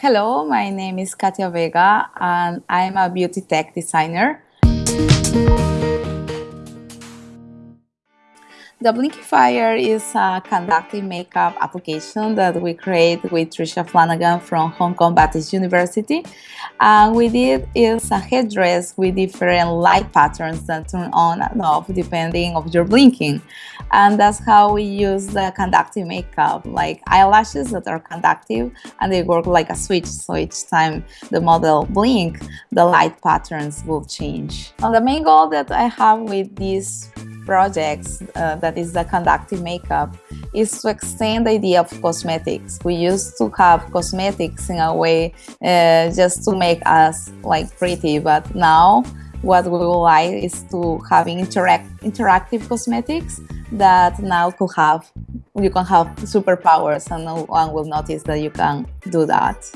Hello, my name is Katia Vega and I'm a beauty tech designer. The Blinklifier is uh, a conductive makeup application that we create with Tricia Flanagan from Hong Kong Baptist University. And we did is a headdress with different light patterns that turn on and off depending of your blinking. And that's how we use the conductive makeup, like eyelashes that are conductive and they work like a switch. So each time the model blink, the light patterns will change. And the main goal that I have with this projects uh, that is the conductive makeup is to extend the idea of cosmetics. We used to have cosmetics in a way uh, just to make us like pretty, but now what we would like is to having interact interactive cosmetics that now could have you can have superpowers and no one will notice that you can do that.